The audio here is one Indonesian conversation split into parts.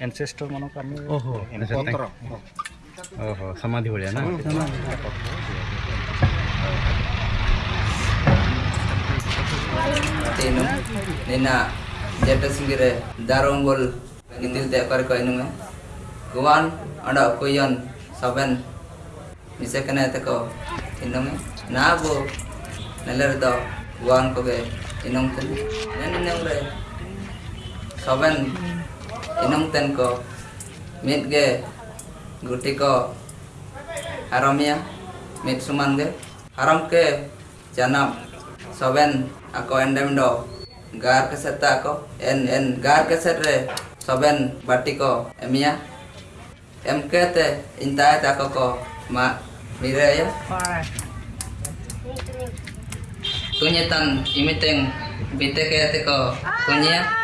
एनसेस्टर म्हणून आम्ही ओहो एनसेस्टर ओहो समाधी भोळ्या ना ತೇನು ನಿನ್ನ ಜಟಸಿಂಗಿರೆ ದಾರೋಂಗೋಲ್ ಗಿತಿಲ್ ದೇಪರ್ ಕೈನುಂಗ ಗುವಾನ್ ಅಡ ಕೊಯ್ಯನ್ ಸಬೆನ್ ಮಿಸಕನೆ ತಕೋ ಇನ್ನೊಮ್ಮೆ ನಾವು ನೆಲ್ಲರದೋ ಗುವಾನ್ ಕೊಗೆ ಇನ್ನೊಂದು ನೆನ್ನೆ Ge, Inong Ten, Ko, Mit Ge, Guti Ko, Haramia, Mit Suman Ge, Haram Ke, Janam, Saben, ako endem do gar keseta ako en en gar keset re. Soben bati ko emia em kete intai ta ko ko ma mire ya tunyetan imiteng bite tunya Cina te ko guduru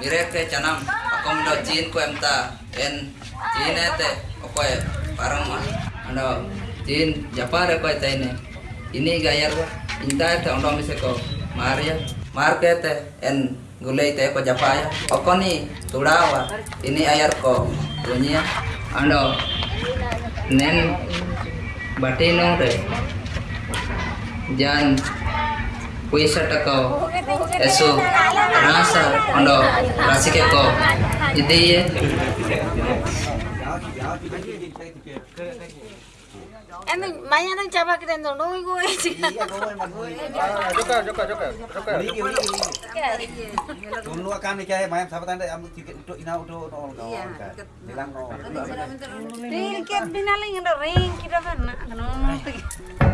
ke canam aku mendo cin ku emta en cin ete ya parang mah ando cin japar ko ini. Ini gayar ba inta ete ondo mise ko maria. Markete en gulai te ko japaya. Okoni tudawa ini ayar ko dunia. Ando nen batino re jan puisa tako esu rasa ando rasike ko ide ye Em banyak orang coba kita nonton gue sih. joka joka joka joka Dulu akan nikah main sahabat anda yang tiket untuk ina untuk nol kan. Bilang nol. Ring kita binaling ada ring kita mana? Kenapa?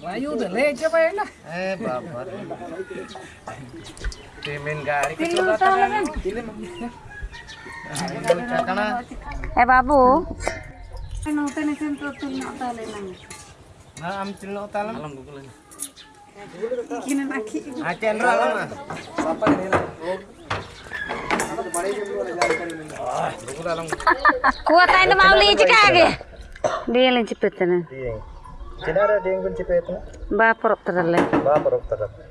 Ayo ya lah eh bapak Timin gari kan? karena Eh babu. Ano tani sento tul na tali Malam ambil lo talam. Malam gugulan. Kini lagi. Acan ralam ah. Apa ini lah? కోత అయిన మామూలు ఈచికాగే డీఎల్ నుంచి పెత్తను చిన్నారా డీఎం గురించి పెత్తను బాపర్ ఒప్తారల్లే బాపర్ ఒప్తారల్లే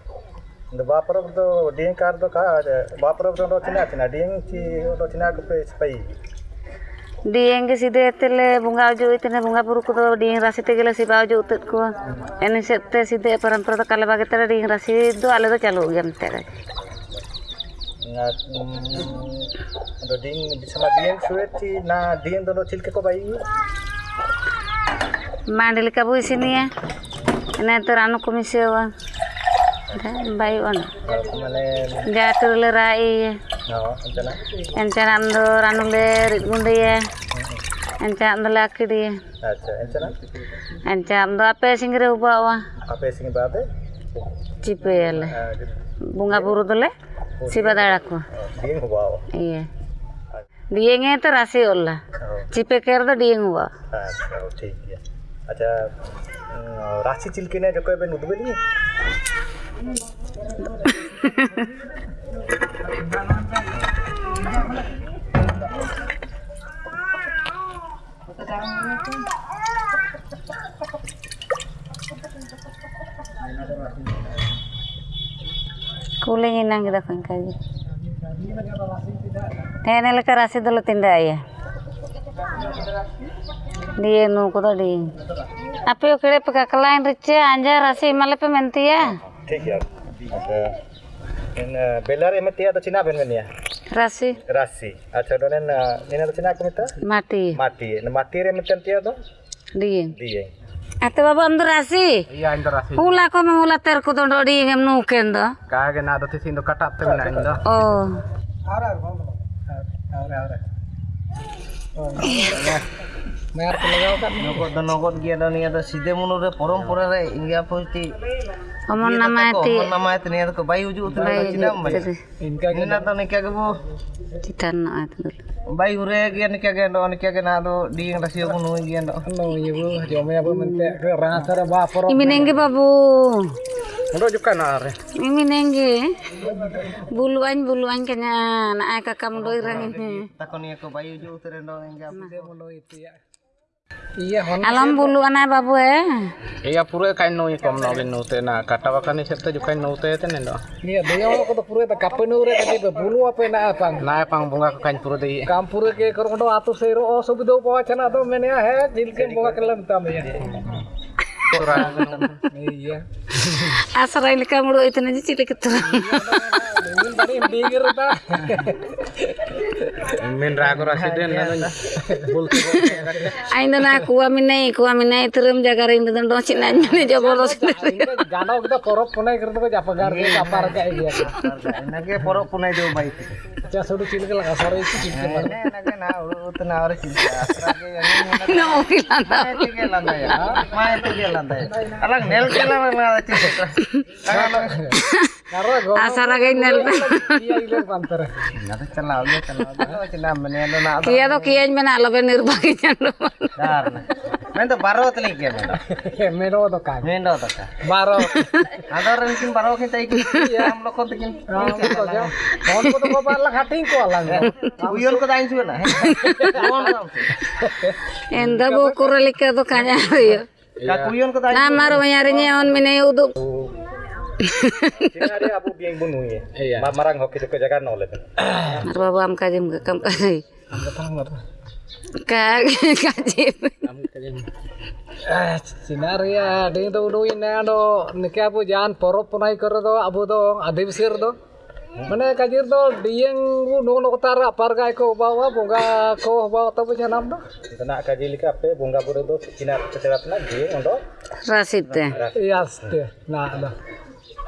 இந்த பாப்பரப்பு டிஎங் கார்டு பாப்பரப்பு வச்சுனா டிஎங் வச்சுனா ஸ்பை dieng ke situ itu le bunga aja itu nih bunga buruk itu dieng rasi itu gila siapa aja utut ku ini sete situ peran peran kalau bagi tera dieng rasi itu ala itu calo ya mentera ada dieng sama dieng sueti na dieng dono cil ke kobai mandel kabu isini ya ini tuh ranu komisi wa ಗಾಟುಲ ರಾಯಿ ಎಂಚನಂದು ರಾನುಲೆ ರಿಟ್ಗುಂಡಿಯ ಎಂಚಾಂದಲ ಅಕ್ಕಿಡಿಯ ಎಂಚಾಂದು ಅಪ್ಪೆ ಸಿಂಗ್ರೆ ಉಬ್ಬವ ಚಿಪ್ಪೆಯಲ್ಲ bunga buru dole siba daraku iya diengnya itu rasi olah cipe ker tuh dieng gua aja rasi cilkina jokowi ben udbeli Kulingin nang kita kan Nenek Eh, nelayan dulu tindak ya. Dia nu kuda di. Apa yuk kita pakai kelain rice, anjar rasi malah pementi ya. ठीक है Ate rasi? Iya rasi. Oh. নগদ গিয়ে নিয়ে তো সিধে মনোরে পরম্পরারে ইঙ্গা পতি Omon nama ti. নামায় নিয়ে তো বাই উজু উতরে Baik, চিনাম বাই jadi Inka নিনা তো নিকা গবো Citan no itu dulu. By উরে গিয়ে নিকা গে নো নিকা গে না do ডিং রাসিও কোনো গিয়ে no no ibu jomnya bu mente ke rangasara ba poro. Imi nengge babu. Ndo juga na are. Imi nengge. Buluan buluan kanya na ay kakam do irang ini. তখন নিয়ে কো বাই উজু উতরে নো ইঙ্গা Iya hon. Alam buluan ay babu eh. Iya pura kain no ikom no gin no te na kata wakani sette ju kain no te te nendo. Iya dia ko to pure ta kapenure tadi be bulu apa na apang. Na pang bunga ko kain pura de. Kampure ke korndo atu seiro o subido po chana to mene he jilke boga kelam tam ya. Iya. Asara ini kamu do itu nanti cilik keturang. Min tadi pinggir ta. Min ragu-ragu rasiden iya, namanya. Ainda na kuwa min nai kuwa min nai terum jaga ring dan dosi nanya ni jago dosi. Gano kita porok punai kerja kerja apa gar kerja iya, apa kerja iya. dia. Nake porok punai jauh baik. Cah sudah cilik lah sore itu cilik. Nake na urutan na orang cilik. No hilang. Mai tiga landa ya. Mai tiga landa ya. Alang nel kelam mana cilik. Alang go. Asara kayak nel. Iya iler pantere. na to do kia mana kan. men do ta Baro. ador rin kin baro kin tai ki am lo kon tikin Ko ja. Kon ko Enda bu kuralika do kanya yo. ka kuyon ko dain Na maro nyarinya on minai uduk. cina dia abu dieng bunu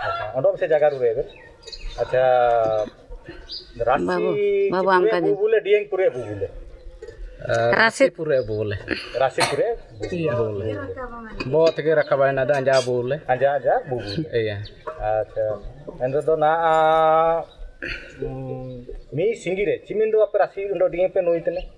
ye Iya. Ma- marang hoki ke jaga no le Babu am kajim ke kampai. Ka kajim. Eh, sinaria ding to udu ina do nike abu jan porop punai karo do abu do adibsir do. Mane kajir do dieng bu no no tara par gai ko bawa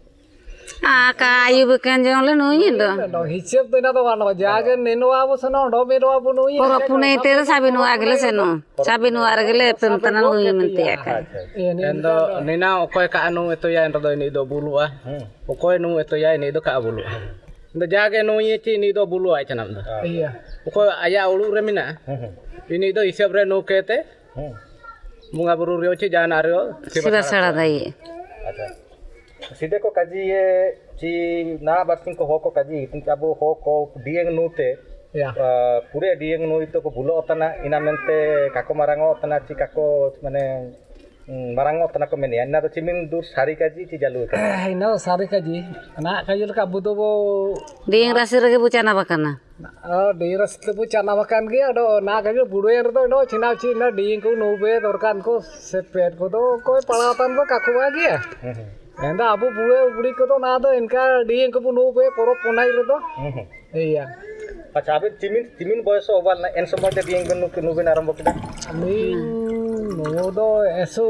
ಕಾಯಿ ಬೇಕಂಜವಲ್ಲ ನೋಯಿಲ್ಲ ಹಿಚ್ಚೆಪ್ ತಿನ್ನ ತಗೊಂಡು ಜಾಗ ನೆನುವಾಬು ಸನ ಡೊಮಿರುವಾಬು ನೋಯಿ ಪರಪು ನೈತೆ ಸಾಬಿ ನೋವಾಗಲೆ ಸೆನು ಸಾಬಿ ನೋವಾರಗಲೆ ಪಂತನ ನೋಯಿ ಮಂತೆ ಯಾಕ ಎಂದ ನಿನ ಒಕೊಯ್ ಕಾ ನೋ ಎತೋಯ ಎಂದ ದೋಯಿ ನಿದೋ ಬುಲುವಾ ಒಕೊಯ್ ನೋ ಎತೋಯ ನಿದೋ ಕಾ ಬುಲುವಾ ಎಂದ ಜಾಗ ನೋಯಿ ಚಿ ನಿದೋ ಬುಲುವಾ ಚನಂ ದ ಒಕೊಯ್ ಅಯಾ ಉಳು ರೆ ಮಿನ ಇನಿದೋ ಹಿಸೆಪ್ ರೆ ನೋ ಕೇತೆ ಮುಂಗಾ ಬುರು ರೆ ಒಚಿ ಜಾನ ರೆ ಸಿಬಾ ಸಡದೈ sideko kajiye ci na barting ko hoko kaji tin abo hoko dieng nute. Ya. Uh, Pure dieng nu itu ko bulo otana ina mente kako marango otana ci kako mane mm, marango otana ko mene anna to cimin dur sari kaji ci jalu ka? Eh, ina sari kaji. Na kajul ka budo bo dieng rasi rege bucana bakana? Eh, dieng rasi te bucana bakan ge ado na kajul budo yer do do cina cina dieng ko nu be dorkan ko sepet ko do ko palatan ko kako mm-hmm. Enda abu pule puli keto nada enka di engko pun buwe porop punai keto. Hmm. Iya. Acha abe timin timin boy so obal na en semua jadi engko nuk nubin aram bokida. Min nodo esu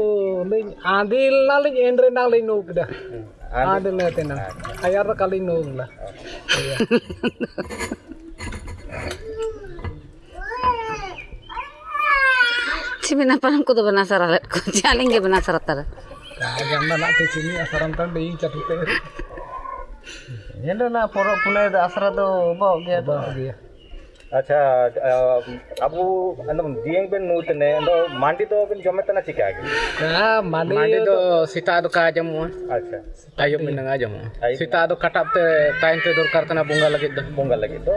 ling adil naling endre naling nukida. Hmm, adil na ya, tena. Ayar kali nukla. lah. Cimin, apa, ko to iya. penasaran? ko. Jaling ge banasara tara. Nah, yang mana di sini asaran kan bingung jadi teh. Ya, Ini ada na porok punai ada asar tu, mau dia tu. Acha, abu, anda mending pun mood ni, anda mandi tu pun jom tengah cik lagi. Nah, mandi tu si ta tu kaje mu. Acha, ayam pun tengah jom. Si ta tu katap tu, time tu dor kar tu na bunga lagi tu, bunga lagi tu.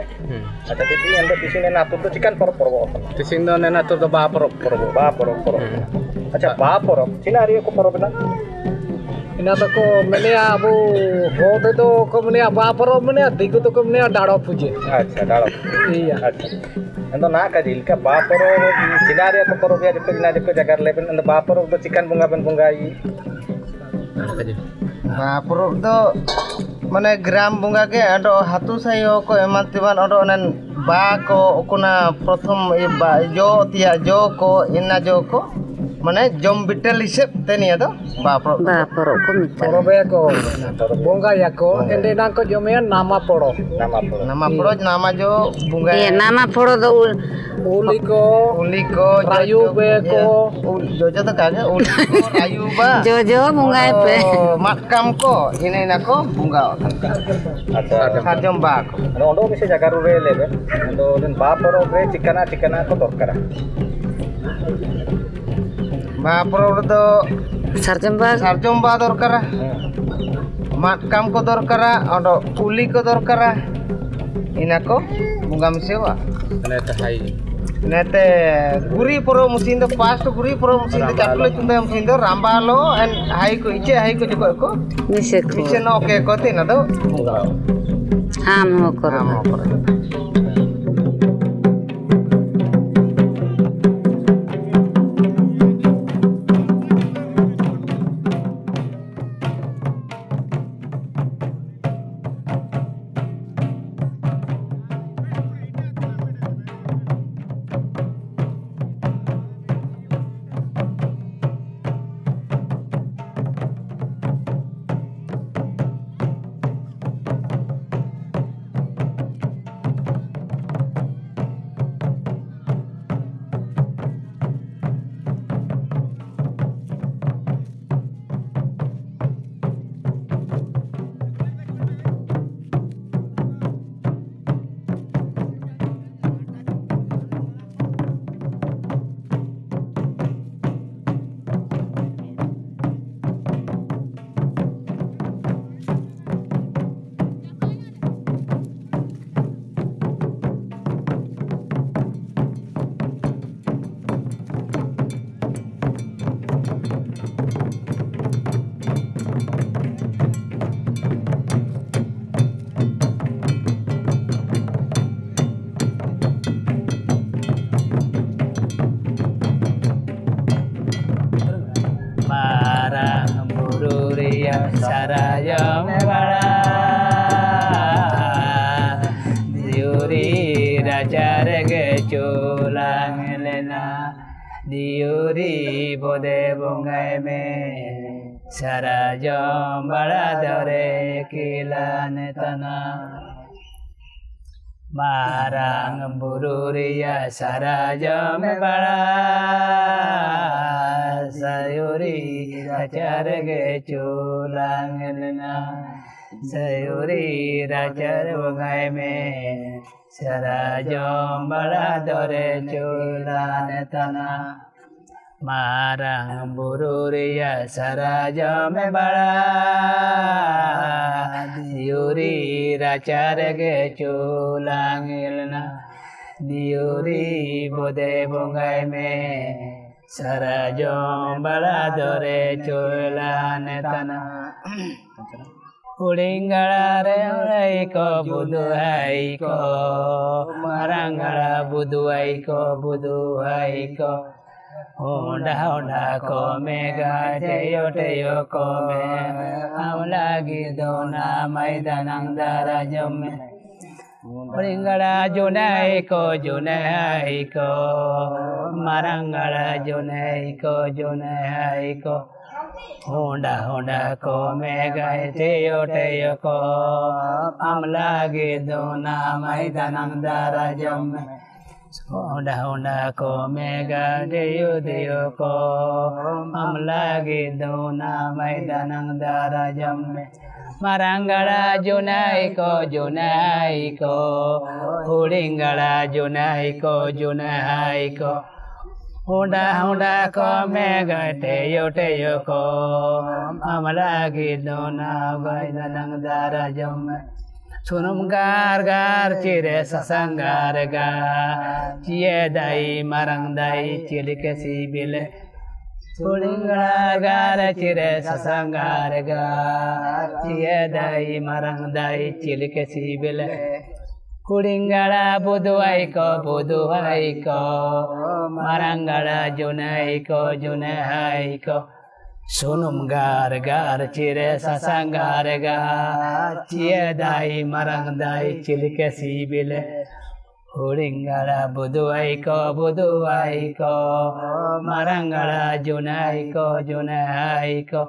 Acha, jadi anda di sini na tu tu cikkan porok porok. Di sini tu na tu tu bah porok porok, bah hmm. porok porok. পরব Acha ba porok. Cina hari ko porok na. ina to ko menea abu hote to ko menea ba paro menea digu to ko menea daro puje Acha dalo. iya Acha. Ando na ka jil ka ba porok Cina hari ko porok ya jeko Cina jeko jagar leben ando ba porok do chicken bunga ben bunga i. Nah, puruk do মানে গ্রাম বঙ্গাকে আটো হাতু সাই ko eman tiban odo onan ba ko okuna prothom e ba jo tia jo ko ina jo ko mana jom betel isep teni ya toh bapro bapro kum bapro ya bunga ya ini nangko jomnya nama poro nama poro nama poro nama jo bunga ya nama poro do uliko uliko rayu be kok jojo tuh kaya uliko rayu ba jojo bunga be makam kok ini nako bunga ada ada ada jom bak bisa jaga rubele be ada orang bapro be cikana cikana kotor kara ba puruk do Sarjem ba sarjom ba দরকারা মাটকাম কো দরকারা অটো উলি কো দরকারা ইনাকো বুঙ্গা মিসেওয়া Kena tahai. নেতে গুরি পরো মুসিন দো পাস্ট গুরি পরো মুসিন দো চাটলে চুন্দে মুসিন দো রাম্বালো এন হাই কো ইচে হাই কো জকো কো nise ko. ইচে নো কে কো তে না দো Ham ho koro. রাম করে सारा जम बड़ा। सयोरी राचर गे चोलांगना सयोरी राचर गए में। सारा जम बड़ा दौरे चोलान तना। मारा बुरूरिया सारा जम बड़ा यूरी राचर गे चोलांगना দিওরি বোদে বঙ্গাই মে সারা জম্বালা ধরে চলা নেতানা ಉಳಿಂಗಳಾರೆ ಐಕೋ ಬುದು ಐಕೋ ಮರಂಗಳ ಬುದು ಐಕೋ ಬುದು ಐಕೋ ಹೊಂಡ ಹೊಂಡ ಕೋಮೆ ಗಾಜೆಯೋ ಟೆಯೋ ಕೋಮೆ ಅವಳಾಗಿದ್ದೋ ನಾ ಮೈದಾನಂದರ ಜೊಮ್ಮೆ मृंगड़ जुनई को जुनई को मरंगड़ जुनई को जुनई को होंडा होंडा को मैं गए टेयो टेयो को। हम लागे दोना मैदान दाराजम होंडा होंडा को मैं गए टेयो टेयो को। हम लागे दोना मैदान दाराजम में Marangara Junaiko Junaiko Huringara Junaiko Junaiko Honda Honda ko mega teyo teyo ko Amara gido na gaida nang dara jome சுனம் கார் கார் சிறு சசங்கார் கா சியதை மறந்தை சிலுக்க சிபிலே ga cie dai marang dai cilik si bile Kulingala gara cire sasangara ga Cie dai marang dai cilike sibile Kulingala budu Huringala budu aiko budu aiko, marangala junaiko junaiko.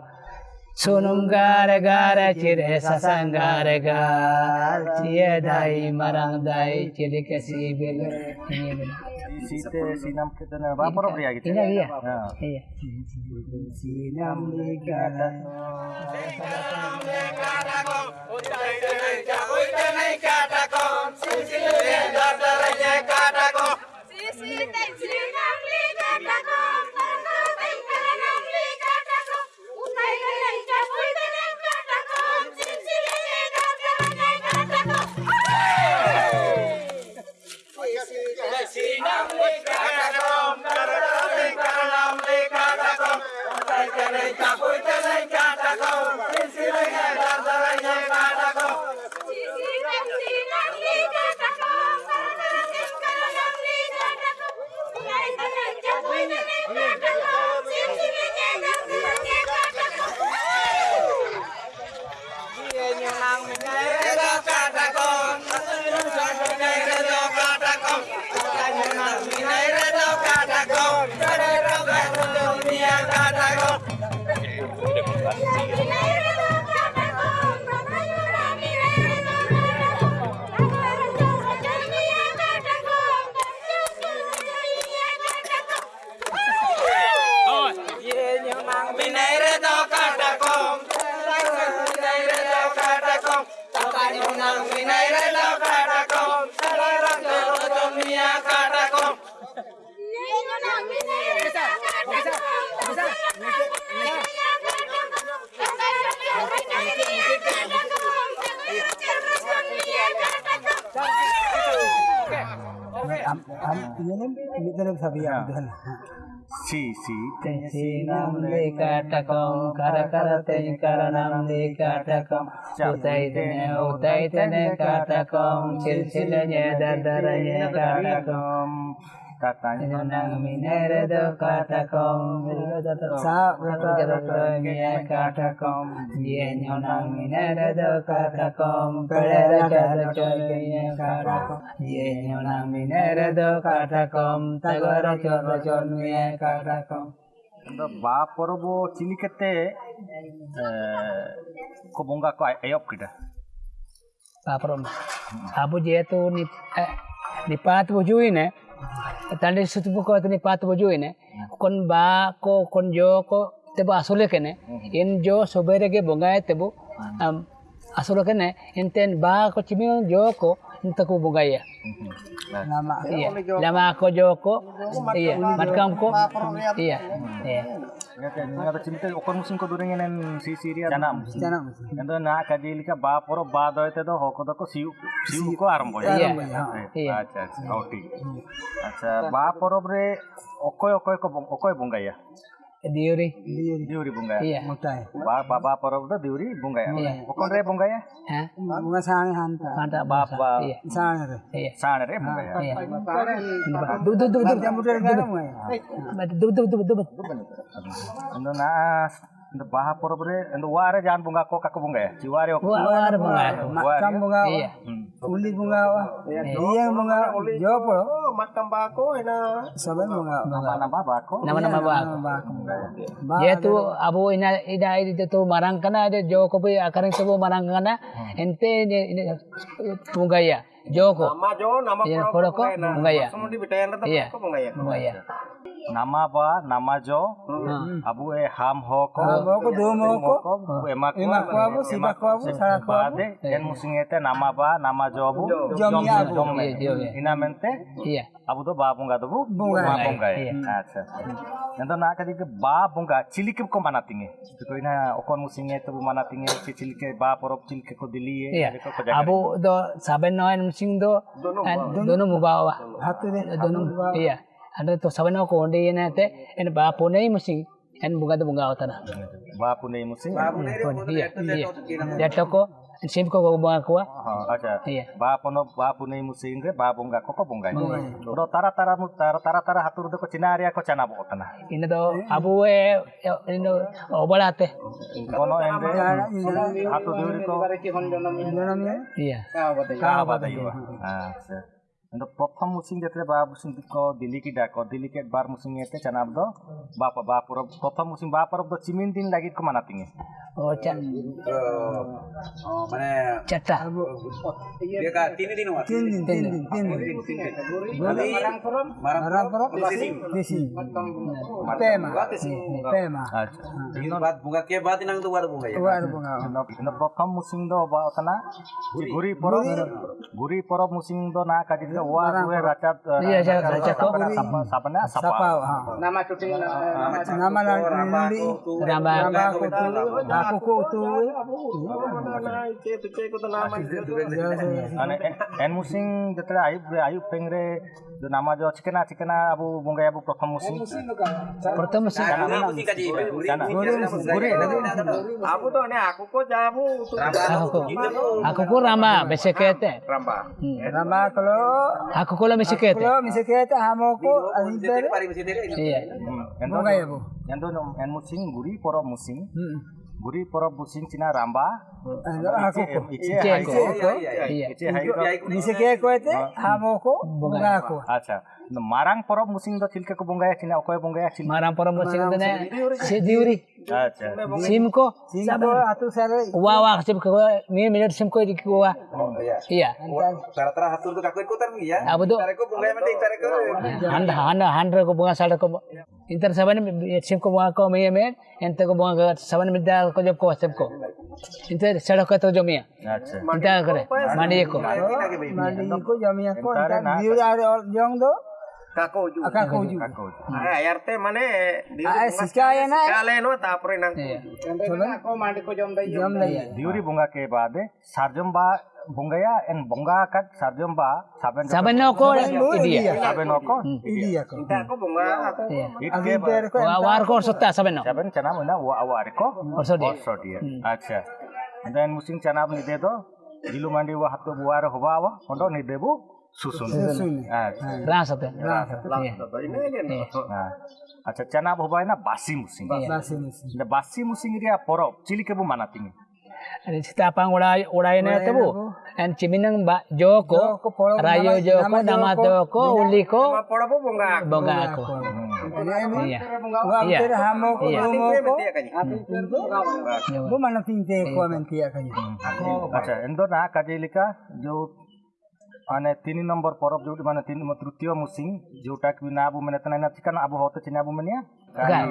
Juna aiko Sunum gar gar cire sasangara ga Cie dai marang dai cire sasang dai cili kesibil Site sinam kita na priya gitu. Iya Si si. Sinam lekatakom kara kara te karanam lekatakom utai tene utai tene katakom silsilanya katakom Katanya nang minere do katakom sa rato jarato mia katakom dia nyonang Tande sutu ko ni pat bujui ne. Kon ba ko kon jo ko tebo asole kene. In jo sobere ke bonga tebo um, asole kene. Inten ba ko chimi jo ko intaku bonga ya. Lama iya. Lama ko jo ko iya. Matkam ko iya. Iya. Ngata chimte okon musim ko durengenen si siria janam. Janam. Ndo na kadili ka ba poro ba doite do hoko do ko siu siu ko arambo ya. Iya. Eh, Iya. Acha acha. Oh ঠিক। আচ্ছা বা পরবরে অকয় ದೇವ್ರಿ ದೇವ್ರಿ diuri bunga. Ya. ಪರವದ ದೇವ್ರಿ bunga ya? ಬುಂಗಾಯ ಬುಂಗ ya bunga ya. ಅಂತ ಬಾಪ ಸಾಣರೆ ಸಾಣರೆ bunga ya. ದು ದು ದು ಮತ್ತೆ ದು ದು ದು ದು ಒಂದು ನಾ இந்த baha porobere, இந்த ware jangan bunga kok kaku bunga ya, ciware ok. Ware bunga, ya? macam bunga. Iya. Hmm. Uli bunga wa. Iya bunga. Jopo. Makam bako ina. Saben bunga. nama ba ko Nama-nama bako. Yaitu abu ina ina itu tu marang kana ada joko pe akarang tu marang kana ente ini ini Joko. Nama jo nama Iya, kodoko bunga ya. Iya. Bunga ya. nama ba nama jo? Abu e ham ho ko? Boko do moko. ko. Emak ko Emak ko. Abu, sibak ko అప్పుతో బా పొంగ అతను బా పొంగ అచ్చా ఎంత నాకు అది బా పొంగ చిలికి కొ మన తింగే తోయినా ఒకొన్ ముసింగే తో మన తింగే చి చిలికి బా పరప్ చిలికి కొ దిలి అబో దో సబెన్ నోయన్ ముసింగ్ దో దోను ముబావా హత్ దే దోను యా అంటే తో సబెన్ నో కొండే ఏనే అయితే ఎన్ బా పొనే ముసింగ్ ఎన్ బుగా దో బుగా అవుతానా బా పొనే ముసింగ్ బా పొనే దో యా యా టకో de iya. Saben ko ba iya iya ko acha. Iya. Ba pono ba punai musim re ba bunga ko ko bunga. Ro tara tara mu tara tara tara hatur do ko cinaria ko cana bo tana. ina do abu e ino obalate Kono ende hatu duri ko iya ka ba dai ba. ᱫᱚ ᱯᱨᱚᱛᱷᱚᱢ ᱢᱩᱥᱤᱝ ᱡᱟᱛᱨᱮ ᱵᱟ ᱢᱩᱥᱤᱝ ᱫᱚ ᱫᱤᱞᱤ ᱠᱤ ᱰᱟᱠᱚ ᱫᱤᱞᱤ ᱠᱮ ᱵᱟᱨ ᱢᱩᱥᱤᱝ ᱮᱛᱮ ᱪᱟᱱᱟᱵ ᱫᱚ ᱵᱟ ᱵᱟ ᱯᱚᱨᱚᱵ ᱯᱨᱚᱛᱷᱚᱢ ᱢᱩᱥᱤᱝ ᱵᱟ ᱯᱚᱨᱚᱵ ᱫᱚ ᱪᱤᱢᱤᱱ ᱫᱤᱱ ᱞᱟᱹᱜᱤᱫ ᱠᱚ ᱢᱟᱱᱟ ᱛᱤᱧᱟ ᱚ ᱪᱟᱱ ᱢᱟᱱᱮ ᱪᱟᱴᱟ ᱤᱭᱟᱹ ᱛᱤᱱ ᱫᱤᱱ ᱦᱚᱸ ᱛᱤᱱ ᱫᱤᱱ ᱛᱤᱱ ᱫᱤন ᱛᱤᱱ ᱫᱤন মারাং পরব মারাং পরব তিসি তেমা তেমা আচ্ছা দিন বাদ বুগা কে বাদ নাং তো বার বুগা বার বুগা প্রথম মুসিং দো বা ওতনা গুরি পরব গুরি পরব মুসিং দো না কাজিদ warang gue rajab iya saya rajab sapa nama cucing nama nanti nama nama aku aku ku tu en musing jetle ayub re ayub kalau la besekete Misalnya hamo ko aliter. iya bunga ya bu yang do en musim guri porab musim guri porab musim cina ramba. Aku ko ice Ice hai ko. ko iya ice hai ko Misalnya marang poro musing to tilke ko bungaya tina okoy bungaya tina marang poro musing to ne si diuri. Sim ko. Sabo atu sare wa wa sim ko. Ni minute sim ko dik wa. Oh, iya. iya. Ya. Ya, tara tara atu to kakoy ko tan iya abu to tara ko bungaya mate tara ko handa handa handa ko bunga sare ko inter saban sim ko wa ko me me ente ko bunga saban mida ko jop ko sim ko. Inter sare ko to jomia acha inter kare mani ko mani ko jomia ko inter diuri are jong do Kakoju. Ah, kakoju. Kakoju. Ah, arte mane di sikaya na. Kale no tapre nang. Chalo ko mandi ko jom dai. Jom dai. Diuri bunga ke baad sarjom ba bungaya en bunga kat sarjom ba saben saben no ko idia. Saben no ko idia ko. Inta ko bunga ko. Ikke ba. Wa war ko sotta saben no. Saben chana mona wa war ko. Orsodi. Orsodi. Acha. And then musing chana apni de do. Gilu mandi wa hatto buwar hoba wa. Ondo ni debu. susun acha rasa te iya Nah, acha cana hoba na basi musim basi musim The basi musim dia porok cili ke bu mana tinggi Ada cerita apa urai urai na tebu and ciminang ba joko ko poro rayo joko nama joko uli ko poro po bunga bonga ako iya wa Iya. ter hamo ko Iya. mo ko bu mana tinte ko men tia kanyi আচ্ছা এন্দ না কাজেলিকা जो ane tini nomor porob jodoh mana tini nomor tiga musim menetanai kita kan abu mana tenai nanti karena abu hotel tini abu mana ya? ya.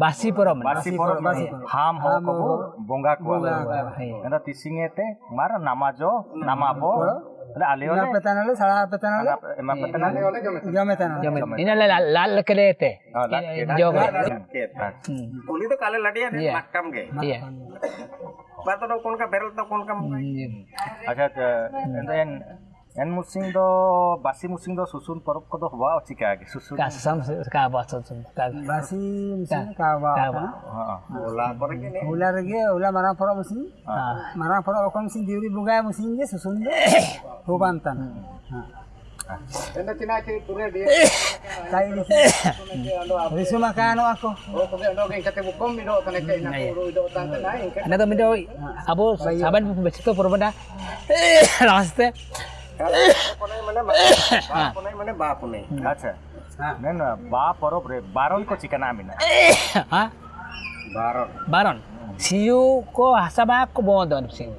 Basi porob basi porob ham ham kau bunga kau karena tisinge nama mar nama jo nama abu Ala En musing do basi musing do susun porok kodo hua o cika ke susun kasam kaba susun kaba basi musing kaba kaba ula porok ini ula rege ula marang porok musing marang porok okong musing diuri bunga musing ge susun do hubantan Enda tina ke pure dia kai ni ni su makano ako o pure ndo ke kate bukom mi do tane ke na puru do tante nai ke ana do mi do abo saban bu bechito porobana laste হ্যাঁ। বারন হ্যাঁ। বাপ siu ko hasaba ko bondo sim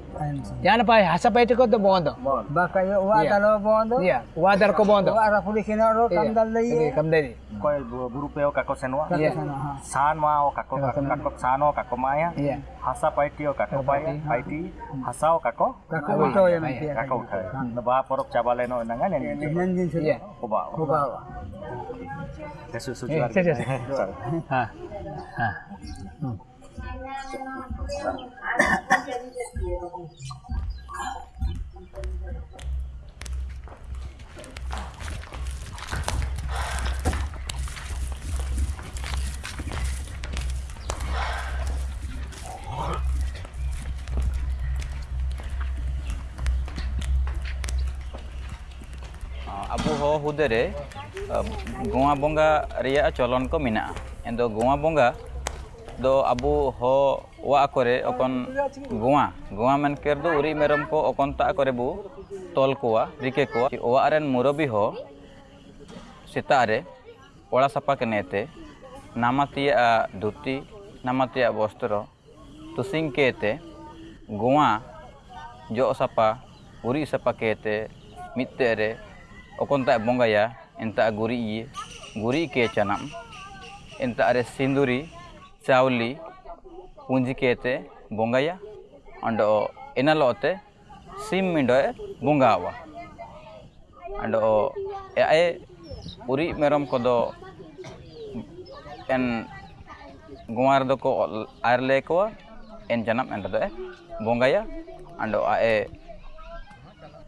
jana pai hasaba itu ko to bondo baka yo wada lo bondo iya wada ko bondo ara puli kino ro kamdal dai iya kamdal dai ko guru pe ka ko senwa iya san wa o ka ko ka ko san o ka ko maya. Iya hasaba itu ko ka ko pai pai ti hasao ka ko ka ko to ya nai ka ko ka na ba porok cabale no nanga ne ne iya ko ba ko ba Jesus, sujuar. Ah, Abuho udah deh. Gua bunga ria calon kau mina. Endo gua bunga do abu ho wa akore, okon gua, gua men ker do uri merom ko okon ta akore bu tol kuwa rike kuwa. Ki owa aren murobi ho sitare ola sapa kenete namati a duti namati a bostro tusing kete gua, jo sapa uri sapa kete mitere okon ta bongaya enta guri ye guri ke chanam enta are sinduri Sauli punji kete bunga ya, ando and Enalote, Sim Mindoe, Bungawa. And Ae Uri Merom Kodo en Gumar Doko Arlekoa, en Janam and Rade, Bongaya, and Ae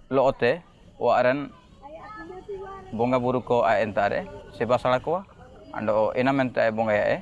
Lote, Waren Bonga Buruko Aentare, Sebasalakoa, and Enamente Bongaya.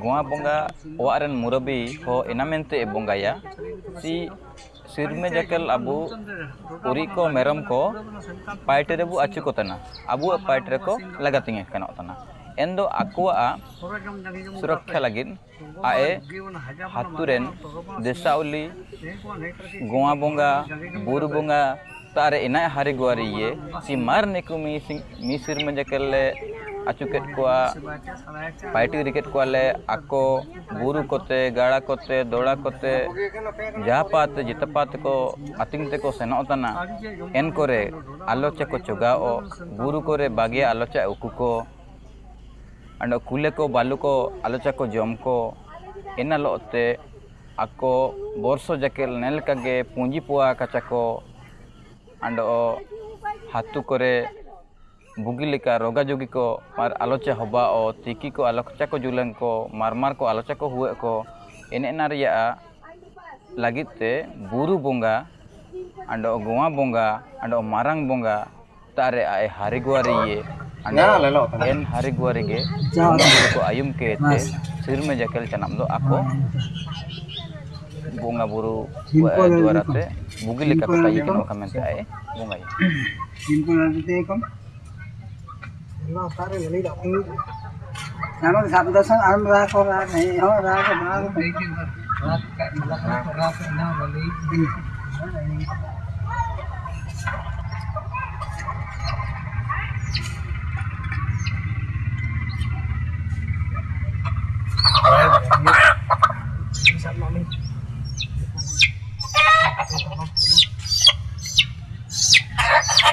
ᱜᱚᱣᱟ ᱵᱚᱸᱜᱟ ᱚᱲᱟᱜ ᱨᱮᱱ ᱢᱩᱨᱚᱵᱤ ᱦᱚᱸ ᱮᱱᱟ ᱢᱮᱱᱛᱮ ᱵᱚᱸᱜᱟᱭᱟ ᱥᱤ ᱥᱤᱨᱢᱟᱹ ᱡᱟᱠᱮᱞ ᱟᱵᱚ ᱩᱨᱤᱡ ᱠᱚ ᱢᱮᱨᱚᱢ ᱠᱚ ᱯᱟᱭᱴᱮ ᱨᱮᱵᱚ ᱟᱹᱪᱩ ᱠᱚ ᱛᱟᱦᱮᱱᱟ ᱟᱵᱚᱣᱟᱜ ᱯᱟᱭᱴ ᱨᱮᱠᱚ ᱞᱟᱜᱟ ᱛᱤᱧᱟᱹ ᱠᱟᱱᱚᱜ ᱠᱟᱱᱟ ᱮᱱᱫᱚ ᱟᱠᱚᱣᱟᱜ ᱥᱩᱨᱚᱠᱠᱷᱟ ᱞᱟᱹᱜᱤᱫ ᱟᱡ ᱟᱛᱳ ᱨᱮᱱ ᱫᱮᱥᱟᱣᱞᱤ ᱜᱚᱣᱟ ᱵᱚᱸᱜᱟ ᱵᱩᱨᱩ ᱵᱚᱸᱜᱟ ᱛᱟᱨᱮ ᱮᱱᱟᱭ ᱦᱟᱨᱤ ᱜᱩᱣᱟᱨᱤ ᱤᱭᱟᱹ ᱥᱤ ᱢᱟᱨ ᱱᱤᱠᱩ ᱢᱤ ᱢᱤ ᱥᱤᱨᱢᱟᱹ ᱡᱟᱠᱮᱞ ᱞᱮ ᱟᱹᱪᱩ ᱠᱮᱫ ᱠᱚᱣᱟ ᱯᱟᱭᱴᱤ ᱨᱤᱠᱮᱫ ᱠᱚᱣᱟᱞᱮ ᱟᱠᱚ ᱵᱩᱨᱩ ᱠᱚᱛᱮ ᱜᱟᱲᱟ ᱠᱚᱛᱮ ᱫᱚᱲᱟ ᱠᱚᱛᱮ ᱡᱟᱦᱟᱸ ᱯᱟᱛ ᱡᱮᱛᱟ ᱯᱟᱛ ᱠᱚ ᱟᱹᱛᱤᱧ ᱛᱮᱠᱚ ᱥᱮᱱᱚᱜ ᱠᱟᱱᱟ ᱮᱱ ᱠᱚᱨᱮ ᱟᱞᱚᱪᱟ ᱠᱚ ᱪᱚᱜᱟᱣ ᱵᱩᱨᱩ ᱠᱚᱨᱮ ᱵᱟᱜᱮ ᱟᱞᱚᱪᱟ ᱩᱠᱩ ᱠᱚ ᱚᱸᱰᱮ ᱠᱩᱞᱮ ᱠᱚ ᱵᱟᱞᱩ ᱠᱚ ᱟᱞᱚᱪᱟ ᱠᱚ ᱡᱚᱢ ᱠᱚ ᱮᱱᱟ ᱞᱚᱜ ᱛᱮ ᱟᱠᱚ ᱵᱚᱨᱥᱚ ᱡᱟᱠᱮᱞ ᱱᱮᱞ ᱠᱟᱜᱮ ᱯᱩᱸᱡᱤ ᱯᱳᱣᱟ ᱠᱟᱪᱟ ᱠᱚ ᱟᱸᱰᱚ ᱦᱟᱛᱩ ᱠᱚᱨᱮ bugi leka roga jogi ko mar aloche hoba o tiki ko aloche ko julen ko mar mar ko aloche ko huwe ko ene naria lagi te buru bunga ando goma bunga ando marang bunga tare ae hari gua riye ane lelo en hari gua rige ko ayum ke te sirme jakel canam do ako. Bunga buru dua rate bugi leka kota yikin wakamente ae bunga yikin. हाम्रो घाम दर्शन आम राको राख है हो राको राख Thank you.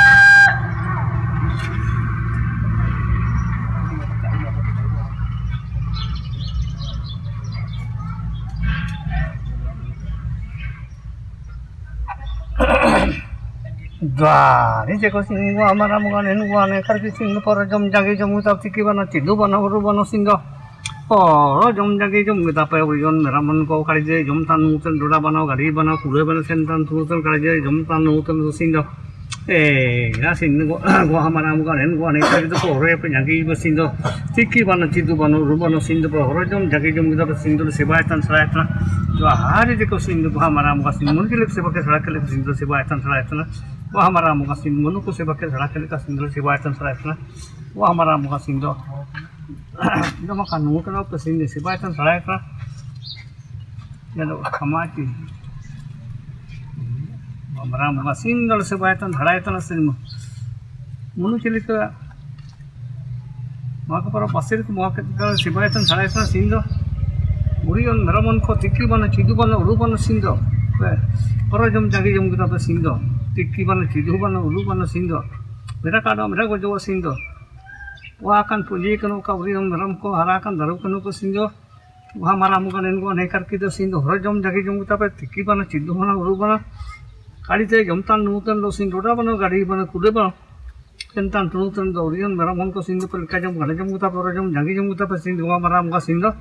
Mummy Dari ceko sing gua amara mugan enu gua ne kar sing por jom jagi jom utak tiki bana cidu bana uru bana singa por jom jagi jom kita pa ujon meraman ko kari je jom tan nutan doda bana gari bana kure bana sen tan tutan kari je jom tan nutan singa eh ya sing gua gua amara mugan enu gua ne kar itu por ya jagi ba singa tiki bana cidu bana uru bana singa por jom jagi jom kita singa sebai tan sarai tan जो हारे देखो सिंधु को हमारा मुका सिंधु मन के लिए सेवा के सड़क के लिए सिंधु सेवा आयतन सड़ा आयतन वह हमारा मोगा सिंह, मनु सेवा के झड़ा खेल का सिंधु सेवा आयतन सराय वह हमारा मोगा सिंह दो जो मका नुंगो के नाव सिंधु सेवा आयतन सराय का तो खमा की हमारा मोगा सिंह दल सेवा आयतन झड़ा आयतन सिंह मनु चिलिक तो वहाँ पर बसेर को मौके सेवा आयतन झड़ा आयतन सिंह उड़ी और नरमन को तिक्की बना, चिदू बना, उड़ू बना सिंह पर जम जागे जम के तो Singh tiki mana jidu mana ulu mana sindo. Mereka kado mereka go sindo. Wa akan puji kanu ka uri nom ram ko daru kanu ko sindo. Wa maramu kan engo ne kar sindo. Hora jom tape tiki mana jidu mana ulu mana. Kali te jom tan lo sindo da mana gadi mana kude mana. Kentan tunu tan do uri nom ko sindo pel ka jom gada jom tape hora jom jagi tape sindo. Wa maramu sindo.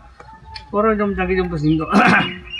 Hora jom jagi sindo.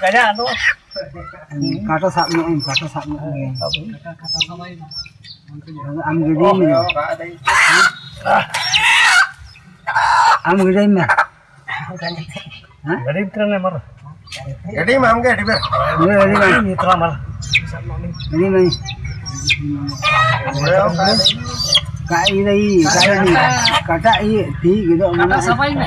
Kata tu. Kata sabnya, kata sabnya. Kata sama ini. Am gede ni. Am gede ni. Gede mitra ni mar. Gede mah am gede ber. Gede mah mitra mar. cái mah. cái ini, cái ini, kata ini, cái itu mana? Kata siapa ini?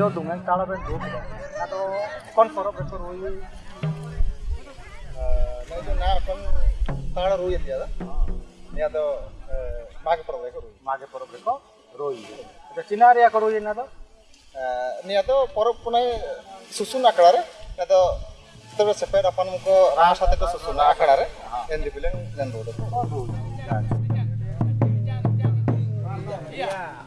jo dungan kala ben duk ado kon poro be poro yi nai to na kon kala ru yati ada ya to mage poro be ko mage poro be ko roi এটা চিনারিয়া করো না তো নিয়া তো পরব পুনাই সুসুন আখড়ারে না তো তবে সেপে আপন মুখ রা সাথে তো সুসুন আখড়ারে এন দিবিলে জান রোড Yeah.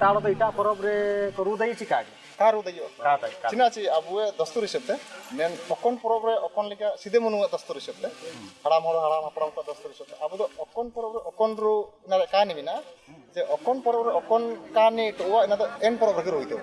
ତାଳ ତ ଇଟା ପରବରେ ରୁଦେଇ ଛି କାଡି ତା ରୁଦେଇ କାଟା ଚିନା ଛି ଆବୁଏ ଦସ୍ତୁରି ସେପ୍ତେ ମେନ୍ ଅକନ ପରବରେ ଅକନ ଲିକା ସିଦେ ମନୁ ଦସ୍ତୁରି ସେପ୍ତେ ହାଡ଼ାମ ହଡ଼ ହାଡ଼ାମ ହାପଡ଼ାମ କା ଦସ୍ତୁରି ସେପ୍ତେ ଆବୁ ଦ ଅକନ ପରବରେ ଅକନ ରୁ ନା କାନି ବିନା ଯେ ଅକନ ପରବରେ ଅକନ କାନି ତ ଓ ନା ଦ ଏନ୍ ପରବରେ ରୋଇତେ